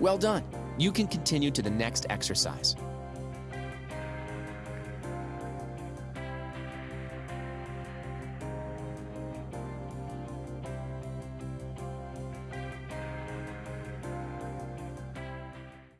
Well done. You can continue to the next exercise.